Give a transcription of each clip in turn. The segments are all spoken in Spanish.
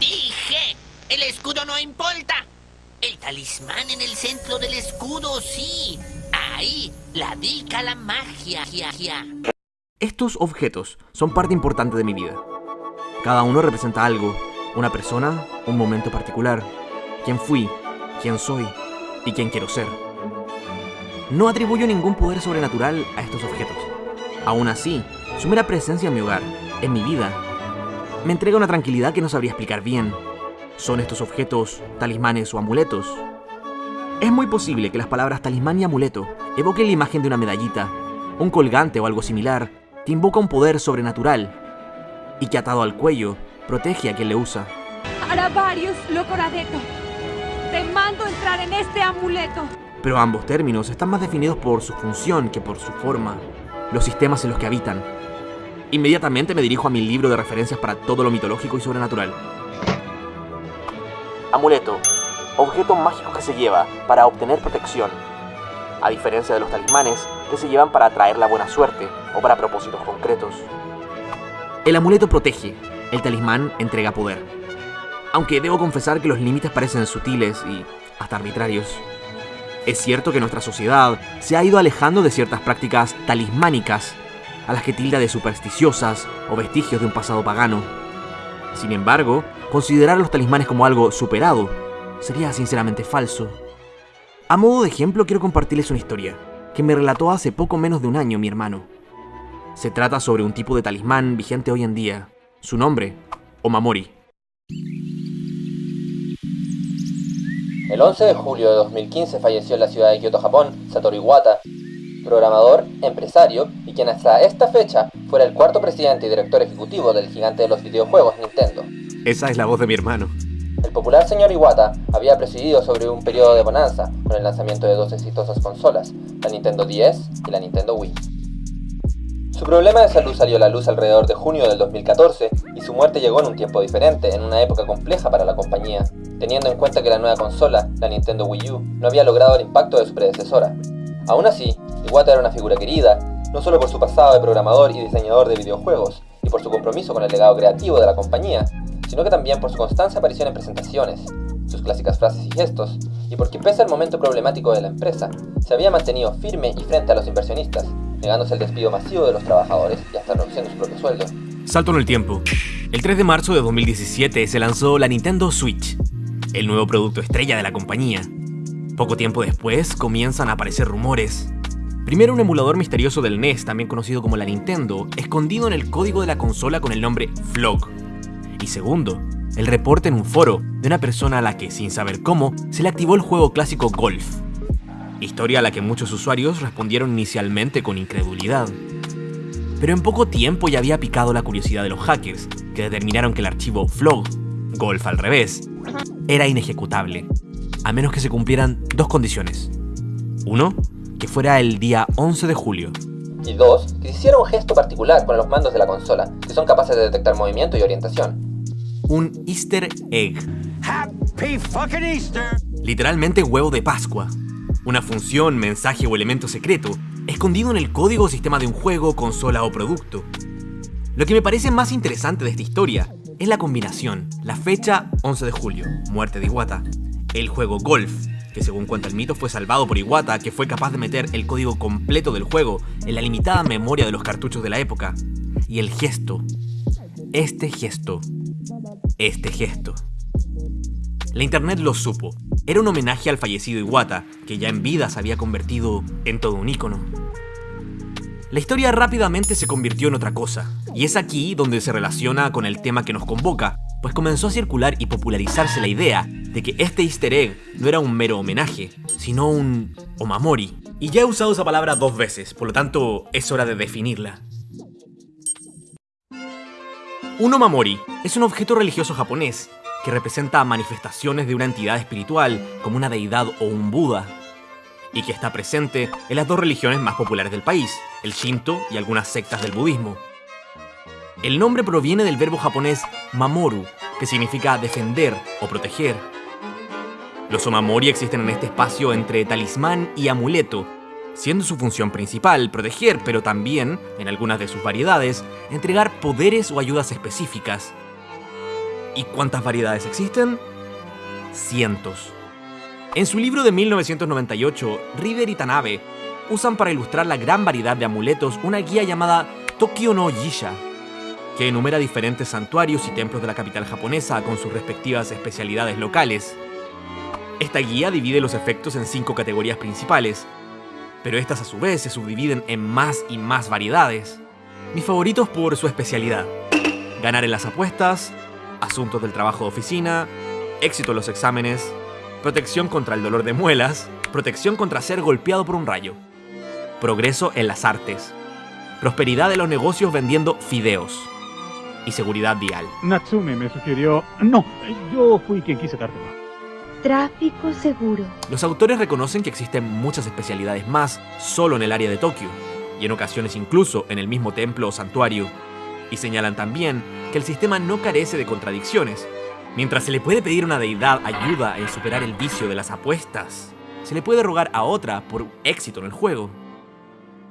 dije! El escudo no importa. El talismán en el centro del escudo, sí. Ahí, la dica la magia. Estos objetos son parte importante de mi vida. Cada uno representa algo, una persona, un momento particular, quién fui, quién soy y quién quiero ser. No atribuyo ningún poder sobrenatural a estos objetos. Aún así, su mera presencia en mi hogar, en mi vida, me entrega una tranquilidad que no sabría explicar bien. ¿Son estos objetos talismanes o amuletos? Es muy posible que las palabras talismán y amuleto evoquen la imagen de una medallita, un colgante o algo similar, que invoca un poder sobrenatural y que atado al cuello protege a quien le usa. Locoradeto, te mando entrar en este amuleto. Pero ambos términos están más definidos por su función que por su forma, los sistemas en los que habitan. Inmediatamente me dirijo a mi libro de referencias para todo lo mitológico y sobrenatural. Amuleto. Objeto mágico que se lleva para obtener protección. A diferencia de los talismanes, que se llevan para atraer la buena suerte o para propósitos concretos. El amuleto protege, el talismán entrega poder. Aunque debo confesar que los límites parecen sutiles y hasta arbitrarios. Es cierto que nuestra sociedad se ha ido alejando de ciertas prácticas talismánicas, a las que tilda de supersticiosas o vestigios de un pasado pagano. Sin embargo, considerar los talismanes como algo superado sería sinceramente falso. A modo de ejemplo quiero compartirles una historia que me relató hace poco menos de un año mi hermano. Se trata sobre un tipo de talismán vigente hoy en día. Su nombre, Omamori. El 11 de julio de 2015 falleció en la ciudad de Kyoto, Japón, Satoru Iwata, programador, empresario y quien hasta esta fecha fuera el cuarto presidente y director ejecutivo del gigante de los videojuegos Nintendo. Esa es la voz de mi hermano. El popular señor Iwata había presidido sobre un periodo de bonanza con el lanzamiento de dos exitosas consolas, la Nintendo 10 y la Nintendo Wii. Su problema de salud salió a la luz alrededor de junio del 2014 y su muerte llegó en un tiempo diferente, en una época compleja para la compañía, teniendo en cuenta que la nueva consola, la Nintendo Wii U, no había logrado el impacto de su predecesora. Aún así, Iwata era una figura querida, no solo por su pasado de programador y diseñador de videojuegos, y por su compromiso con el legado creativo de la compañía, sino que también por su constante aparición en presentaciones, sus clásicas frases y gestos, y porque pese al momento problemático de la empresa, se había mantenido firme y frente a los inversionistas, negándose el despido masivo de los trabajadores y hasta reduciendo su propio sueldo. Salto en el tiempo. El 3 de marzo de 2017 se lanzó la Nintendo Switch, el nuevo producto estrella de la compañía. Poco tiempo después comienzan a aparecer rumores Primero un emulador misterioso del NES, también conocido como la Nintendo, escondido en el código de la consola con el nombre Flog. Y segundo, el reporte en un foro de una persona a la que, sin saber cómo, se le activó el juego clásico Golf. Historia a la que muchos usuarios respondieron inicialmente con incredulidad. Pero en poco tiempo ya había picado la curiosidad de los hackers, que determinaron que el archivo Flog, Golf al revés, era inejecutable, a menos que se cumplieran dos condiciones. Uno, que fuera el día 11 de julio. Y dos, que hiciera un gesto particular con los mandos de la consola, que son capaces de detectar movimiento y orientación. Un Easter egg. Happy fucking Easter. Literalmente huevo de Pascua. Una función, mensaje o elemento secreto, escondido en el código o sistema de un juego, consola o producto. Lo que me parece más interesante de esta historia es la combinación, la fecha 11 de julio, muerte de Iwata, el juego Golf, que según cuenta el mito fue salvado por Iwata, que fue capaz de meter el código completo del juego en la limitada memoria de los cartuchos de la época. Y el gesto. Este gesto. Este gesto. La internet lo supo. Era un homenaje al fallecido Iwata, que ya en vida se había convertido en todo un ícono. La historia rápidamente se convirtió en otra cosa, y es aquí donde se relaciona con el tema que nos convoca, pues comenzó a circular y popularizarse la idea de que este easter egg no era un mero homenaje, sino un omamori. Y ya he usado esa palabra dos veces, por lo tanto es hora de definirla. Un omamori es un objeto religioso japonés que representa manifestaciones de una entidad espiritual como una deidad o un Buda, y que está presente en las dos religiones más populares del país, el Shinto y algunas sectas del budismo. El nombre proviene del verbo japonés mamoru, que significa defender o proteger, los omamori existen en este espacio entre talismán y amuleto, siendo su función principal proteger, pero también, en algunas de sus variedades, entregar poderes o ayudas específicas. ¿Y cuántas variedades existen? Cientos. En su libro de 1998, River y Tanabe usan para ilustrar la gran variedad de amuletos una guía llamada Tokyo no Jisha, que enumera diferentes santuarios y templos de la capital japonesa con sus respectivas especialidades locales. Esta guía divide los efectos en cinco categorías principales, pero estas a su vez se subdividen en más y más variedades. Mis favoritos por su especialidad. Ganar en las apuestas, asuntos del trabajo de oficina, éxito en los exámenes, protección contra el dolor de muelas, protección contra ser golpeado por un rayo, progreso en las artes, prosperidad de los negocios vendiendo fideos y seguridad vial. Natsume me sugirió... No, yo fui quien quise dártelo. Tráfico seguro. Los autores reconocen que existen muchas especialidades más solo en el área de Tokio, y en ocasiones incluso en el mismo templo o santuario, y señalan también que el sistema no carece de contradicciones. Mientras se le puede pedir a una deidad ayuda en superar el vicio de las apuestas, se le puede rogar a otra por éxito en el juego.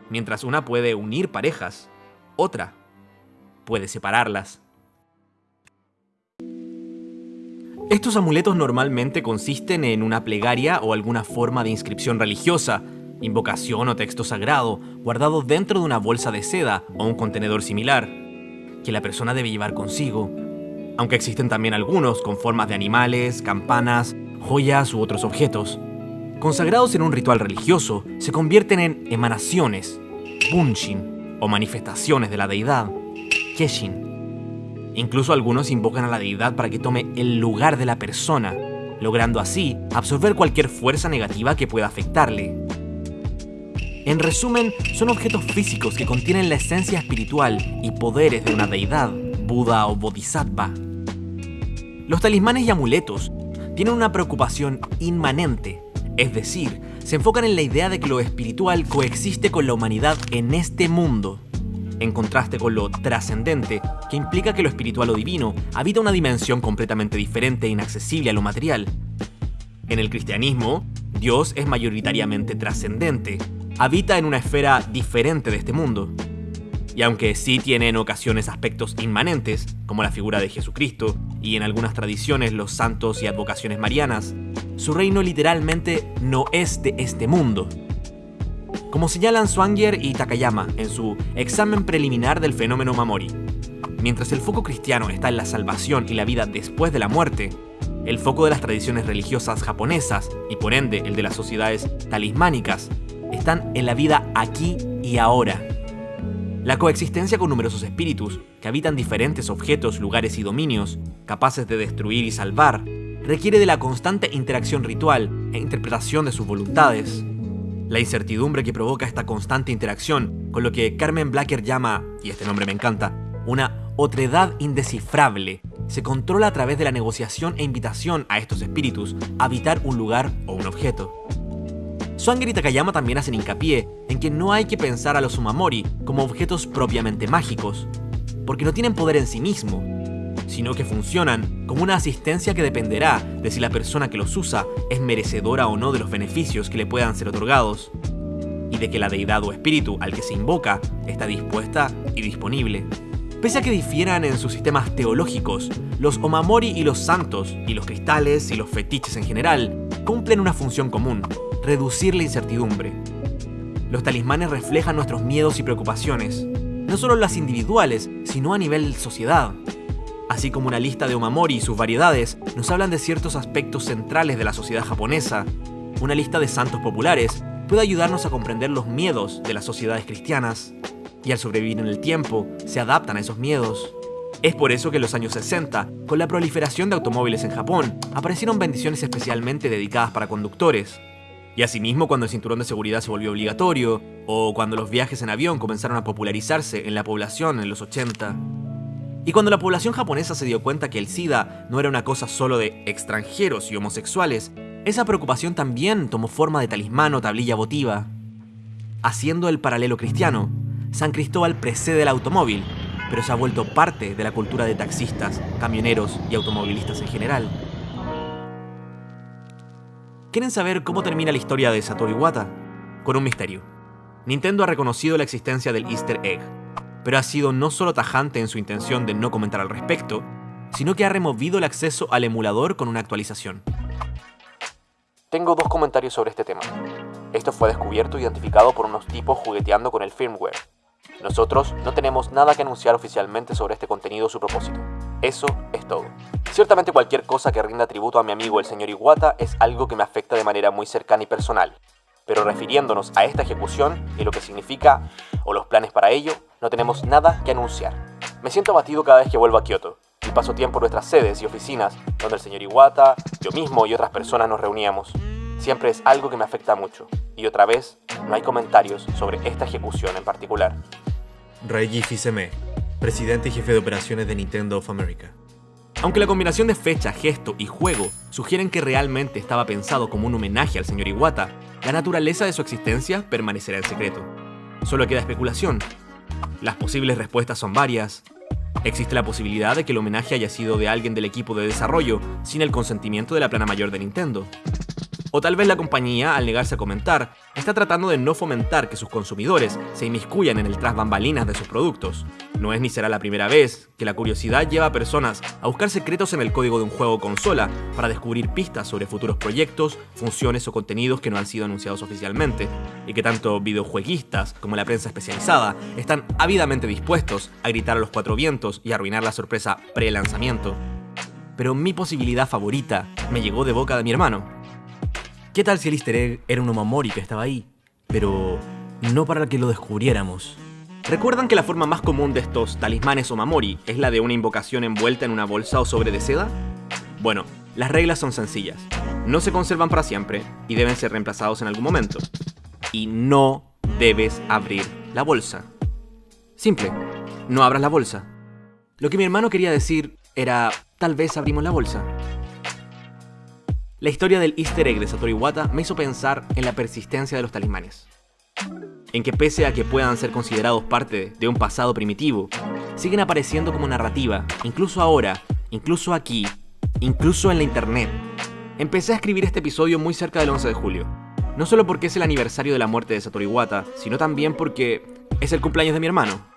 Mientras una puede unir parejas, otra puede separarlas. Estos amuletos normalmente consisten en una plegaria o alguna forma de inscripción religiosa, invocación o texto sagrado, guardado dentro de una bolsa de seda o un contenedor similar, que la persona debe llevar consigo, aunque existen también algunos con formas de animales, campanas, joyas u otros objetos. Consagrados en un ritual religioso, se convierten en emanaciones, bunshin, o manifestaciones de la deidad, keshin. Incluso algunos invocan a la deidad para que tome el lugar de la persona, logrando así absorber cualquier fuerza negativa que pueda afectarle. En resumen, son objetos físicos que contienen la esencia espiritual y poderes de una deidad, Buda o Bodhisattva. Los talismanes y amuletos tienen una preocupación inmanente, es decir, se enfocan en la idea de que lo espiritual coexiste con la humanidad en este mundo, en contraste con lo trascendente, que implica que lo espiritual o divino habita una dimensión completamente diferente e inaccesible a lo material. En el cristianismo, Dios es mayoritariamente trascendente, habita en una esfera diferente de este mundo. Y aunque sí tiene en ocasiones aspectos inmanentes, como la figura de Jesucristo, y en algunas tradiciones los santos y advocaciones marianas, su reino literalmente no es de este mundo. Como señalan Swanger y Takayama en su examen preliminar del fenómeno Mamori, mientras el foco cristiano está en la salvación y la vida después de la muerte, el foco de las tradiciones religiosas japonesas, y por ende el de las sociedades talismánicas, están en la vida aquí y ahora. La coexistencia con numerosos espíritus, que habitan diferentes objetos, lugares y dominios, capaces de destruir y salvar, requiere de la constante interacción ritual e interpretación de sus voluntades. La incertidumbre que provoca esta constante interacción, con lo que Carmen Blacker llama, y este nombre me encanta, una otredad indescifrable, se controla a través de la negociación e invitación a estos espíritus a habitar un lugar o un objeto. Swanger y Takayama también hacen hincapié en que no hay que pensar a los Umamori como objetos propiamente mágicos, porque no tienen poder en sí mismo, sino que funcionan como una asistencia que dependerá de si la persona que los usa es merecedora o no de los beneficios que le puedan ser otorgados, y de que la deidad o espíritu al que se invoca está dispuesta y disponible. Pese a que difieran en sus sistemas teológicos, los Omamori y los santos, y los cristales y los fetiches en general, cumplen una función común, reducir la incertidumbre. Los talismanes reflejan nuestros miedos y preocupaciones, no solo las individuales, sino a nivel sociedad. Así como una lista de Omamori y sus variedades nos hablan de ciertos aspectos centrales de la sociedad japonesa, una lista de santos populares puede ayudarnos a comprender los miedos de las sociedades cristianas, y al sobrevivir en el tiempo, se adaptan a esos miedos. Es por eso que en los años 60, con la proliferación de automóviles en Japón, aparecieron bendiciones especialmente dedicadas para conductores, y asimismo cuando el cinturón de seguridad se volvió obligatorio, o cuando los viajes en avión comenzaron a popularizarse en la población en los 80. Y cuando la población japonesa se dio cuenta que el SIDA no era una cosa solo de extranjeros y homosexuales, esa preocupación también tomó forma de talismán o tablilla votiva. Haciendo el paralelo cristiano, San Cristóbal precede el automóvil, pero se ha vuelto parte de la cultura de taxistas, camioneros y automovilistas en general. ¿Quieren saber cómo termina la historia de Satoru Iwata? Con un misterio. Nintendo ha reconocido la existencia del Easter Egg, pero ha sido no solo tajante en su intención de no comentar al respecto, sino que ha removido el acceso al emulador con una actualización. Tengo dos comentarios sobre este tema. Esto fue descubierto e identificado por unos tipos jugueteando con el firmware. Nosotros no tenemos nada que anunciar oficialmente sobre este contenido o su propósito. Eso es todo. Ciertamente cualquier cosa que rinda tributo a mi amigo el señor Iwata es algo que me afecta de manera muy cercana y personal. Pero refiriéndonos a esta ejecución y lo que significa o los planes para ello, no tenemos nada que anunciar. Me siento abatido cada vez que vuelvo a Kioto y paso tiempo en nuestras sedes y oficinas donde el señor Iwata, yo mismo y otras personas nos reuníamos. Siempre es algo que me afecta mucho. Y otra vez, no hay comentarios sobre esta ejecución en particular. Reiji Fils-Aimé, presidente y jefe de operaciones de Nintendo of America. Aunque la combinación de fecha, gesto y juego sugieren que realmente estaba pensado como un homenaje al señor Iwata, la naturaleza de su existencia permanecerá en secreto. Solo queda especulación. Las posibles respuestas son varias. Existe la posibilidad de que el homenaje haya sido de alguien del equipo de desarrollo, sin el consentimiento de la plana mayor de Nintendo. O tal vez la compañía, al negarse a comentar, está tratando de no fomentar que sus consumidores se inmiscuyan en el tras bambalinas de sus productos. No es ni será la primera vez que la curiosidad lleva a personas a buscar secretos en el código de un juego o consola para descubrir pistas sobre futuros proyectos, funciones o contenidos que no han sido anunciados oficialmente, y que tanto videojueguistas como la prensa especializada están ávidamente dispuestos a gritar a los cuatro vientos y arruinar la sorpresa pre-lanzamiento. Pero mi posibilidad favorita me llegó de boca de mi hermano, ¿Qué tal si el easter egg era un Omamori que estaba ahí? Pero no para que lo descubriéramos. ¿Recuerdan que la forma más común de estos talismanes Omamori es la de una invocación envuelta en una bolsa o sobre de seda? Bueno, las reglas son sencillas. No se conservan para siempre y deben ser reemplazados en algún momento. Y no debes abrir la bolsa. Simple, no abras la bolsa. Lo que mi hermano quería decir era, tal vez abrimos la bolsa. La historia del easter egg de Satoru Iwata me hizo pensar en la persistencia de los talismanes. En que pese a que puedan ser considerados parte de un pasado primitivo, siguen apareciendo como narrativa, incluso ahora, incluso aquí, incluso en la internet. Empecé a escribir este episodio muy cerca del 11 de julio. No solo porque es el aniversario de la muerte de Satoru Iwata, sino también porque es el cumpleaños de mi hermano.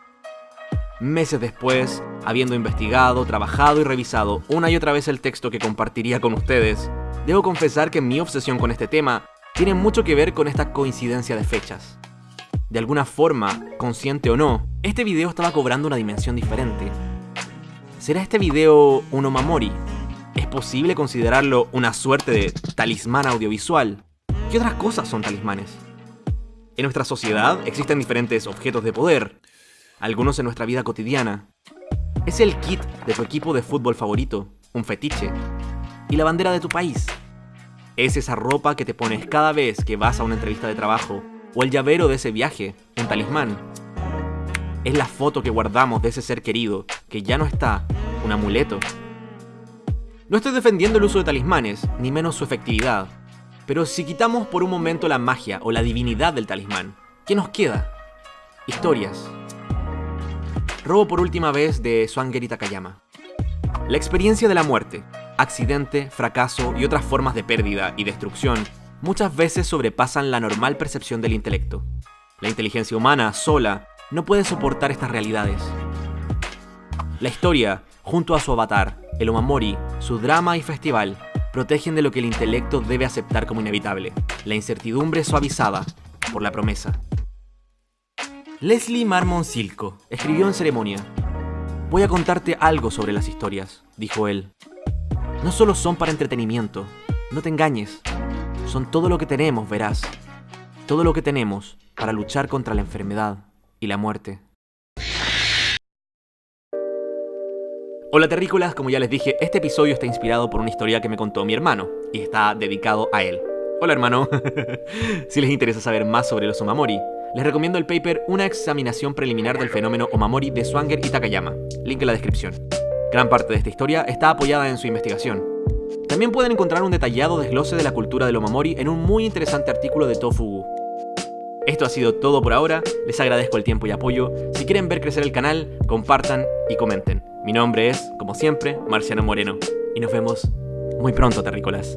Meses después, habiendo investigado, trabajado y revisado una y otra vez el texto que compartiría con ustedes, Debo confesar que mi obsesión con este tema tiene mucho que ver con esta coincidencia de fechas. De alguna forma, consciente o no, este video estaba cobrando una dimensión diferente. ¿Será este video un Omamori? ¿Es posible considerarlo una suerte de talismán audiovisual? ¿Qué otras cosas son talismanes? En nuestra sociedad existen diferentes objetos de poder, algunos en nuestra vida cotidiana. ¿Es el kit de tu equipo de fútbol favorito un fetiche? y la bandera de tu país. Es esa ropa que te pones cada vez que vas a una entrevista de trabajo, o el llavero de ese viaje, un talismán. Es la foto que guardamos de ese ser querido, que ya no está, un amuleto. No estoy defendiendo el uso de talismanes, ni menos su efectividad, pero si quitamos por un momento la magia o la divinidad del talismán, ¿qué nos queda? Historias. Robo por última vez de Swanger Takayama. La experiencia de la muerte, accidente, fracaso y otras formas de pérdida y destrucción muchas veces sobrepasan la normal percepción del intelecto. La inteligencia humana, sola, no puede soportar estas realidades. La historia, junto a su avatar, el Omamori, su drama y festival, protegen de lo que el intelecto debe aceptar como inevitable, la incertidumbre suavizada por la promesa. Leslie Marmon Silco escribió en ceremonia, Voy a contarte algo sobre las historias, dijo él. No solo son para entretenimiento, no te engañes. Son todo lo que tenemos, verás. Todo lo que tenemos para luchar contra la enfermedad y la muerte. Hola terrícolas, como ya les dije, este episodio está inspirado por una historia que me contó mi hermano y está dedicado a él. Hola hermano, si les interesa saber más sobre los Omamori, les recomiendo el paper Una examinación preliminar del fenómeno Omamori de Swanger y Takayama, link en la descripción. Gran parte de esta historia está apoyada en su investigación. También pueden encontrar un detallado desglose de la cultura del Omamori en un muy interesante artículo de Tofugu. Esto ha sido todo por ahora, les agradezco el tiempo y apoyo. Si quieren ver crecer el canal, compartan y comenten. Mi nombre es, como siempre, Marciano Moreno, y nos vemos muy pronto, terrícolas.